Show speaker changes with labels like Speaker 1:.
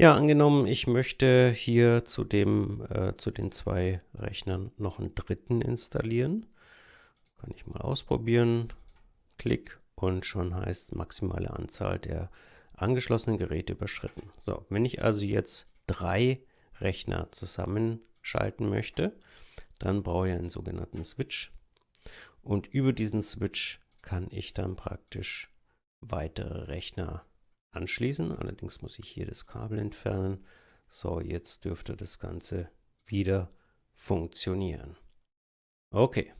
Speaker 1: Ja, angenommen, ich möchte hier zu, dem, äh, zu den zwei Rechnern noch einen dritten installieren. Kann ich mal ausprobieren. Klick und schon heißt maximale Anzahl der angeschlossenen Geräte überschritten. So, wenn ich also jetzt drei Rechner zusammenschalten möchte, dann brauche ich einen sogenannten Switch. Und über diesen Switch kann ich dann praktisch weitere Rechner anschließen. Allerdings muss ich hier das Kabel entfernen. So, jetzt dürfte das Ganze wieder funktionieren. Okay.